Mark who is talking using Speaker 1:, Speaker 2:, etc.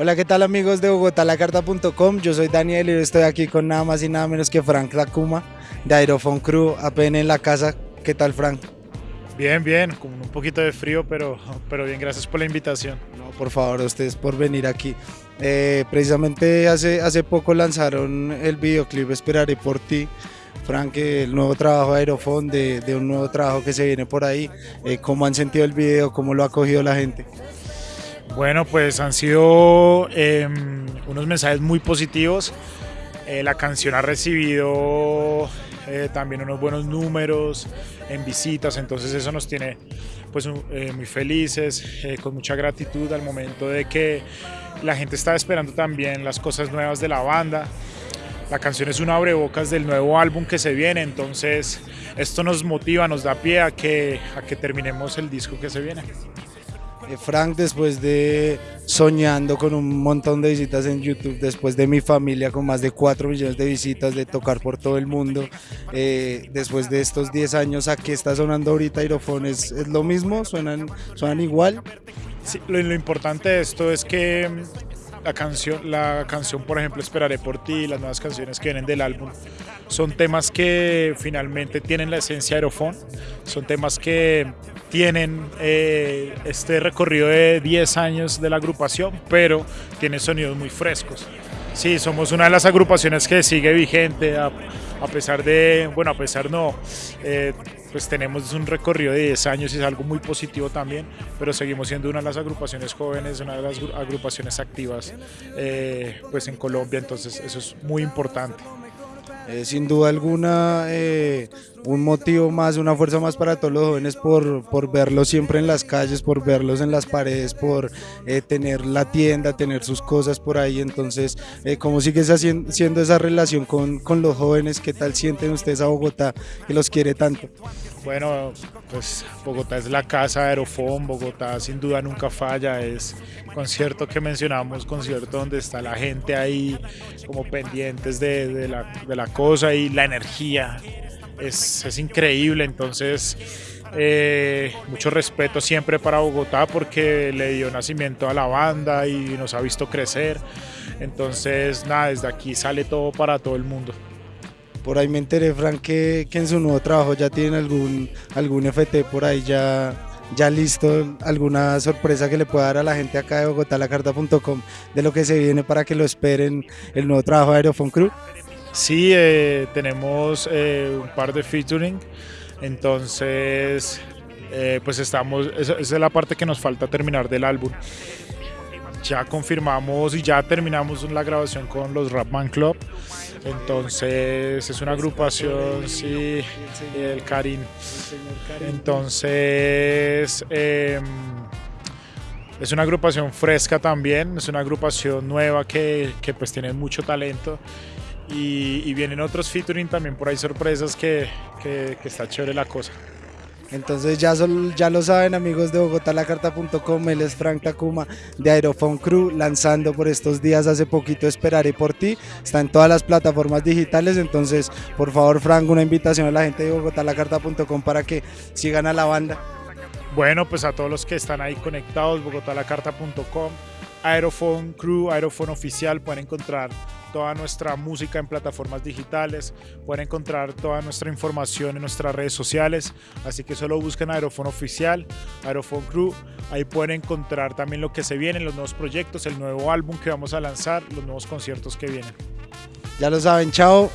Speaker 1: Hola, ¿qué tal amigos de bogotalacarta.com? Yo soy Daniel y estoy aquí con nada más y nada menos que Frank Lacuma de Aerofone Crew, apenas en la casa. ¿Qué tal Frank?
Speaker 2: Bien, bien, con un poquito de frío, pero, pero bien, gracias por la invitación.
Speaker 1: No, por favor, ustedes por venir aquí. Eh, precisamente hace, hace poco lanzaron el videoclip Esperaré por ti. Frank, el nuevo trabajo de Aerofone, de, de un nuevo trabajo que se viene por ahí. Eh, ¿Cómo han sentido el video? ¿Cómo lo ha acogido la gente?
Speaker 2: Bueno, pues han sido eh, unos mensajes muy positivos. Eh, la canción ha recibido eh, también unos buenos números en visitas, entonces eso nos tiene pues eh, muy felices, con mucha gratitud al momento de que la gente está esperando también las cosas nuevas de la banda. La canción es un abrebocas del nuevo álbum que se viene, entonces esto nos motiva, nos da pie a que, a que terminemos el disco que se viene.
Speaker 1: Eh, Frank, después de soñando con un montón de visitas en YouTube, después de mi familia con más de 4 millones de visitas, de tocar por todo el mundo, eh, después de estos 10 años, ¿a qué está sonando ahorita Aerofone? ¿Es, lo mismo? ¿Suenan, ¿Suenan igual?
Speaker 2: Sí, lo, lo importante de esto es que mm, la canción, la canción, por ejemplo, Esperaré por ti, las nuevas canciones que vienen del álbum, son temas que finalmente tienen la esencia de Aerofone, son temas que tienen eh, este recorrido de 10 años de la agrupación, pero tiene sonidos muy frescos. Sí, somos una de las agrupaciones que sigue vigente, a, a pesar de, bueno, a pesar no, eh, pues tenemos un recorrido de 10 años y es algo muy positivo también, pero seguimos siendo una de las agrupaciones jóvenes, una de las agrupaciones activas eh, pues en Colombia, entonces eso es muy importante.
Speaker 1: Eh, sin duda alguna, eh, un motivo más, una fuerza más para todos los jóvenes por, por verlos siempre en las calles, por verlos en las paredes, por eh, tener la tienda, tener sus cosas por ahí. Entonces, eh, ¿cómo sigue siendo esa relación con, con los jóvenes? ¿Qué tal sienten ustedes a Bogotá que los quiere tanto?
Speaker 2: Bueno, pues Bogotá es la casa de Aerofón, Bogotá sin duda nunca falla, es concierto que mencionamos, concierto donde está la gente ahí como pendientes de, la, de la, cosa y la energía, es, es increíble, entonces eh, mucho respeto siempre para Bogotá porque le dio nacimiento a la banda y nos ha visto crecer, entonces nada, desde aquí sale todo para todo el mundo.
Speaker 1: Por ahí me enteré, Frank, que, que, en su nuevo trabajo ya tienen algún, algún FT por ahí ya, ya listo, alguna sorpresa que le pueda dar a la gente acá de bogotalacarta.com de lo que se viene para que lo esperen el nuevo trabajo de Aerofone Crew.
Speaker 2: Sí, eh, tenemos eh, un par de featuring, entonces eh, pues estamos, esa, es la parte que nos falta terminar del álbum ya confirmamos y ya terminamos la grabación con los Rapman Club. Entonces es una agrupación, sí, el Karim. Entonces eh, es una agrupación fresca también, es una agrupación nueva que, que pues tiene mucho talento. Y, y, vienen otros featuring también por ahí sorpresas que, que, que está chévere la cosa.
Speaker 1: Entonces ya, son, ya lo saben amigos de bogotalacarta.com, él es Frank Takuma de Aerofone Crew, lanzando por estos días hace poquito Esperaré por ti, está en todas las plataformas digitales, entonces por favor Frank, una invitación a la gente de bogotalacarta.com para que sigan a la banda.
Speaker 2: Bueno, pues a todos los que están ahí conectados, bogotalacarta.com, Aerofone Crew, Aerofone Oficial, pueden encontrar toda nuestra música en plataformas digitales, pueden encontrar toda nuestra información en nuestras redes sociales, así que solo busquen Aerofone Oficial, Aerofone Crew, ahí pueden encontrar también lo que se viene, los nuevos proyectos, el nuevo álbum que vamos a lanzar, los nuevos conciertos que vienen.
Speaker 1: Ya lo saben, chao.